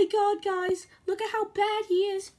my god, guys. Look at how bad he is.